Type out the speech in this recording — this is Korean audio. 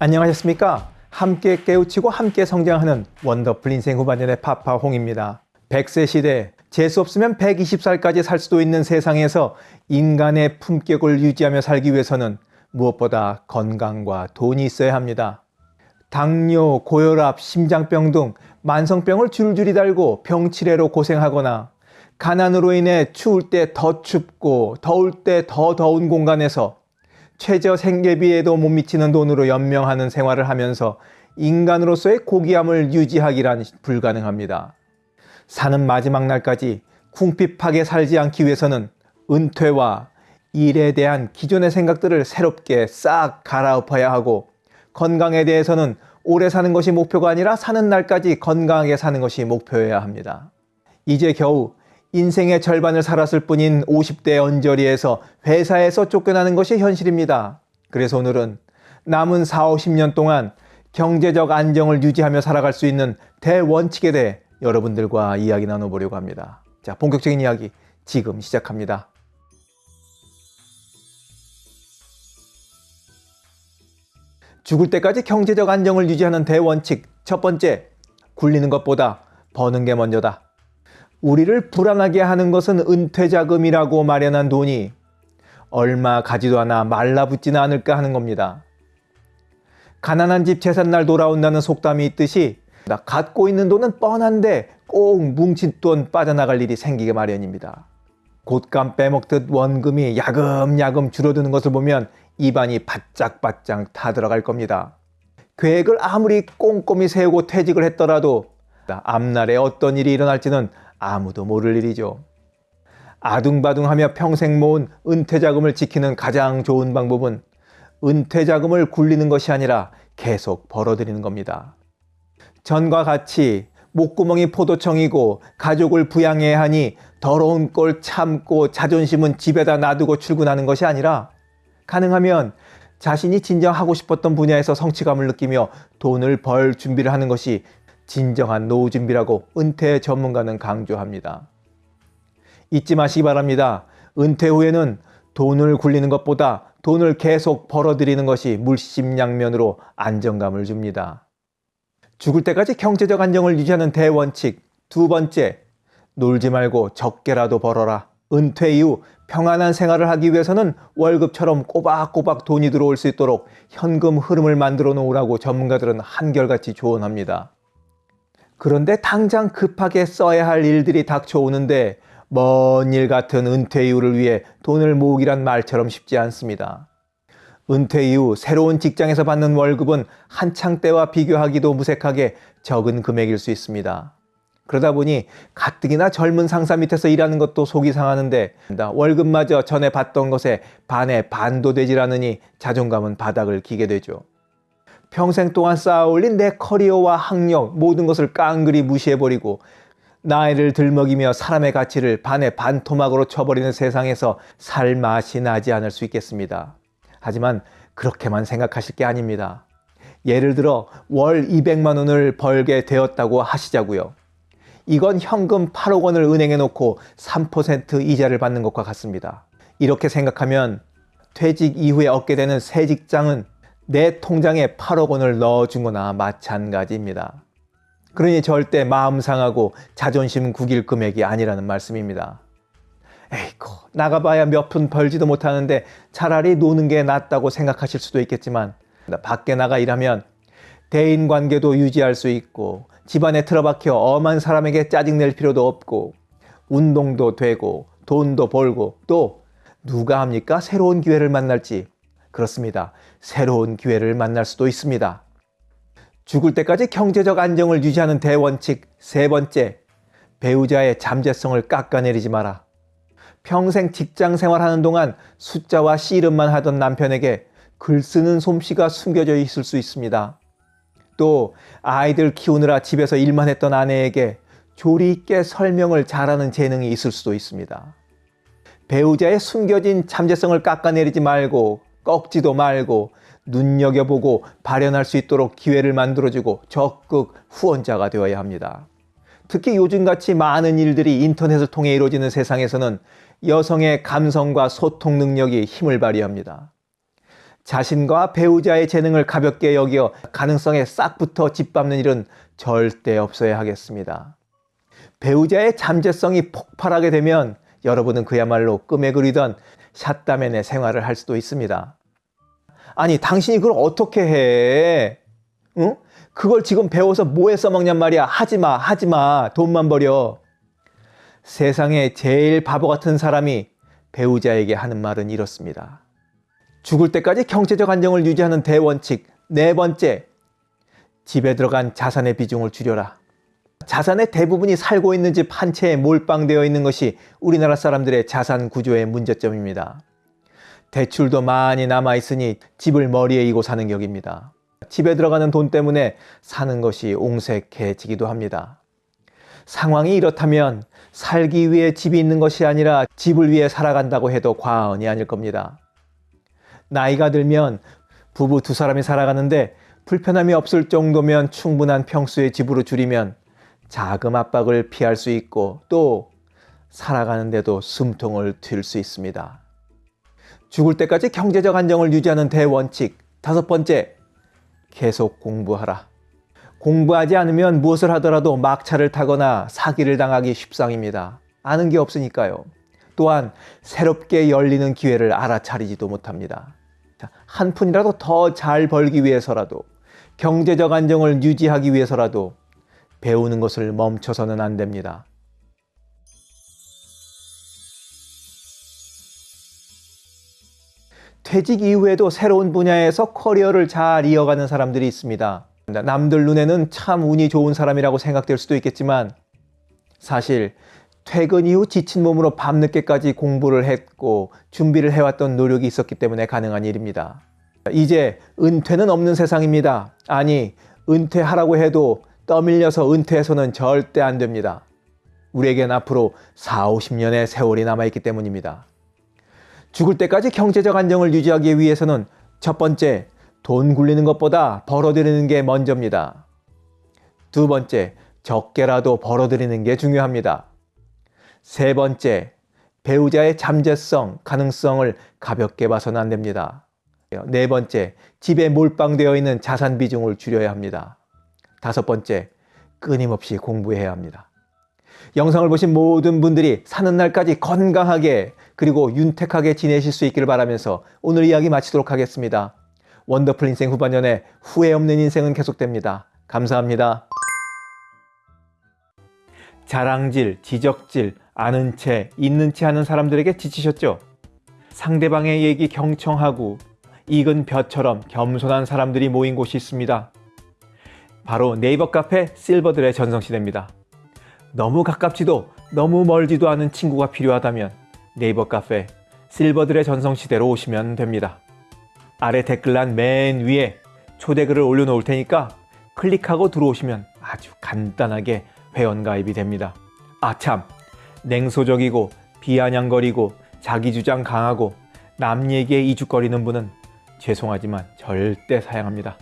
안녕하셨습니까? 함께 깨우치고 함께 성장하는 원더풀 인생 후반년의 파파홍입니다. 100세 시대, 재수 없으면 120살까지 살 수도 있는 세상에서 인간의 품격을 유지하며 살기 위해서는 무엇보다 건강과 돈이 있어야 합니다. 당뇨, 고혈압, 심장병 등 만성병을 줄줄이 달고 병치레로 고생하거나 가난으로 인해 추울 때 더 춥고 더울 때 더 더운 공간에서 최저 생계비에도 못 미치는 돈으로 연명하는 생활을 하면서 인간으로서의 고귀함을 유지하기란 불가능합니다. 사는 마지막 날까지 궁핍하게 살지 않기 위해서는 은퇴와 일에 대한 기존의 생각들을 새롭게 싹 갈아엎어야 하고 건강에 대해서는 오래 사는 것이 목표가 아니라 사는 날까지 건강하게 사는 것이 목표여야 합니다. 이제 겨우 인생의 절반을 살았을 뿐인 50대 언저리에서 회사에서 쫓겨나는 것이 현실입니다. 그래서 오늘은 남은 4, 50년 동안 경제적 안정을 유지하며 살아갈 수 있는 대원칙에 대해 여러분들과 이야기 나눠보려고 합니다. 자, 본격적인 이야기 지금 시작합니다. 죽을 때까지 경제적 안정을 유지하는 대원칙 첫 번째, 굴리는 것보다 버는 게 먼저다. 우리를 불안하게 하는 것은 은퇴자금이라고 마련한 돈이 얼마 가지도 않아 말라붙지는 않을까 하는 겁니다. 가난한 집 재산 날 돌아온다는 속담이 있듯이 갖고 있는 돈은 뻔한데 꼭 뭉친 돈 빠져나갈 일이 생기게 마련입니다. 곶감 빼먹듯 원금이 야금야금 줄어드는 것을 보면 입안이 바짝바짝 타들어갈 겁니다. 계획을 아무리 꼼꼼히 세우고 퇴직을 했더라도 앞날에 어떤 일이 일어날지는 아무도 모를 일이죠. 아둥바둥하며 평생 모은 은퇴자금을 지키는 가장 좋은 방법은 은퇴자금을 굴리는 것이 아니라 계속 벌어들이는 겁니다. 전과 같이 목구멍이 포도청이고 가족을 부양해야 하니 더러운 꼴 참고 자존심은 집에다 놔두고 출근하는 것이 아니라 가능하면 자신이 진정 하고 싶었던 분야에서 성취감을 느끼며 돈을 벌 준비를 하는 것이 진정한 노후 준비라고 은퇴 전문가는 강조합니다. 잊지 마시기 바랍니다. 은퇴 후에는 돈을 굴리는 것보다 돈을 계속 벌어들이는 것이 물심양면으로 안정감을 줍니다. 죽을 때까지 경제적 안정을 유지하는 대원칙 두 번째, 놀지 말고 적게라도 벌어라. 은퇴 이후 평안한 생활을 하기 위해서는 월급처럼 꼬박꼬박 돈이 들어올 수 있도록 현금 흐름을 만들어 놓으라고 전문가들은 한결같이 조언합니다. 그런데 당장 급하게 써야 할 일들이 닥쳐오는데 먼 일 같은 은퇴 이후를 위해 돈을 모으기란 말처럼 쉽지 않습니다. 은퇴 이후 새로운 직장에서 받는 월급은 한창 때와 비교하기도 무색하게 적은 금액일 수 있습니다. 그러다 보니 가뜩이나 젊은 상사 밑에서 일하는 것도 속이 상하는데 월급마저 전에 받던 것에 반에 반도 되질 않으니 자존감은 바닥을 기게 되죠. 평생 동안 쌓아올린 내 커리어와 학력 모든 것을 깡그리 무시해버리고 나이를 들먹이며 사람의 가치를 반의 반토막으로 쳐버리는 세상에서 살 맛이 나지 않을 수 있겠습니다. 하지만 그렇게만 생각하실 게 아닙니다. 예를 들어 월 200만 원을 벌게 되었다고 하시자고요. 이건 현금 8억 원을 은행에 놓고 3% 이자를 받는 것과 같습니다. 이렇게 생각하면 퇴직 이후에 얻게 되는 새 직장은 내 통장에 8억 원을 넣어준 거나 마찬가지입니다. 그러니 절대 마음 상하고 자존심 구길 금액이 아니라는 말씀입니다. 에이고 나가봐야 몇 푼 벌지도 못하는데 차라리 노는 게 낫다고 생각하실 수도 있겠지만 밖에 나가 일하면 대인관계도 유지할 수 있고 집안에 틀어박혀 엄한 사람에게 짜증낼 필요도 없고 운동도 되고 돈도 벌고 또 누가 합니까? 새로운 기회를 만날지 그렇습니다. 새로운 기회를 만날 수도 있습니다. 죽을 때까지 경제적 안정을 유지하는 대원칙 세 번째, 배우자의 잠재성을 깎아내리지 마라. 평생 직장 생활하는 동안 숫자와 씨름만 하던 남편에게 글 쓰는 솜씨가 숨겨져 있을 수 있습니다. 또 아이들 키우느라 집에서 일만 했던 아내에게 조리 있게 설명을 잘하는 재능이 있을 수도 있습니다. 배우자의 숨겨진 잠재성을 깎아내리지 말고 꺾지도 말고 눈여겨보고 발현할 수 있도록 기회를 만들어주고 적극 후원자가 되어야 합니다. 특히 요즘같이 많은 일들이 인터넷을 통해 이루어지는 세상에서는 여성의 감성과 소통 능력이 힘을 발휘합니다. 자신과 배우자의 재능을 가볍게 여겨 가능성에 싹 붙어 짓밟는 일은 절대 없어야 하겠습니다. 배우자의 잠재성이 폭발하게 되면 여러분은 그야말로 꿈에 그리던 샷다맨의 생활을 할 수도 있습니다. 아니, 당신이 그걸 어떻게 해? 응? 그걸 지금 배워서 뭐에 써먹냔 말이야. 하지 마, 하지 마. 돈만 버려. 세상에 제일 바보 같은 사람이 배우자에게 하는 말은 이렇습니다. 죽을 때까지 경제적 안정을 유지하는 대원칙. 네 번째, 집에 들어간 자산의 비중을 줄여라. 자산의 대부분이 살고 있는 집 한 채에 몰빵되어 있는 것이 우리나라 사람들의 자산 구조의 문제점입니다. 대출도 많이 남아 있으니 집을 머리에 이고 사는 격입니다. 집에 들어가는 돈 때문에 사는 것이 옹색해지기도 합니다. 상황이 이렇다면 살기 위해 집이 있는 것이 아니라 집을 위해 살아간다고 해도 과언이 아닐 겁니다. 나이가 들면 부부 두 사람이 살아가는데 불편함이 없을 정도면 충분한 평수의 집으로 줄이면 자금 압박을 피할 수 있고 또 살아가는데도 숨통을 틔울 수 있습니다. 죽을 때까지 경제적 안정을 유지하는 대원칙. 다섯 번째, 계속 공부하라. 공부하지 않으면 무엇을 하더라도 막차를 타거나 사기를 당하기 쉽상입니다. 아는 게 없으니까요. 또한 새롭게 열리는 기회를 알아차리지도 못합니다. 한 푼이라도 더 잘 벌기 위해서라도 경제적 안정을 유지하기 위해서라도 배우는 것을 멈춰서는 안 됩니다. 퇴직 이후에도 새로운 분야에서 커리어를 잘 이어가는 사람들이 있습니다. 남들 눈에는 참 운이 좋은 사람이라고 생각될 수도 있겠지만 사실 퇴근 이후 지친 몸으로 밤늦게까지 공부를 했고 준비를 해왔던 노력이 있었기 때문에 가능한 일입니다. 이제 은퇴는 없는 세상입니다. 아니, 은퇴하라고 해도 떠밀려서 은퇴해서는 절대 안 됩니다. 우리에겐 앞으로 4, 50년의 세월이 남아있기 때문입니다. 죽을 때까지 경제적 안정을 유지하기 위해서는 첫 번째, 돈 굴리는 것보다 벌어들이는 게 먼저입니다. 두 번째, 적게라도 벌어들이는 게 중요합니다. 세 번째, 배우자의 잠재성, 가능성을 가볍게 봐서는 안 됩니다. 네 번째, 집에 몰빵되어 있는 자산 비중을 줄여야 합니다. 다섯 번째, 끊임없이 공부해야 합니다. 영상을 보신 모든 분들이 사는 날까지 건강하게 그리고 윤택하게 지내실 수 있기를 바라면서 오늘 이야기 마치도록 하겠습니다. 원더풀 인생 후반년에 후회 없는 인생은 계속됩니다. 감사합니다. 자랑질, 지적질, 아는 채, 있는 채 하는 사람들에게 지치셨죠? 상대방의 얘기 경청하고 익은 벼처럼 겸손한 사람들이 모인 곳이 있습니다. 바로 네이버 카페 실버들의 전성시대입니다. 너무 가깝지도 너무 멀지도 않은 친구가 필요하다면 네이버 카페 실버들의 전성시대로 오시면 됩니다. 아래 댓글란 맨 위에 초대글을 올려놓을 테니까 클릭하고 들어오시면 아주 간단하게 회원가입이 됩니다. 아참 냉소적이고 비아냥거리고 자기주장 강하고 남 얘기에 이죽거리는 분은 죄송하지만 절대 사양합니다.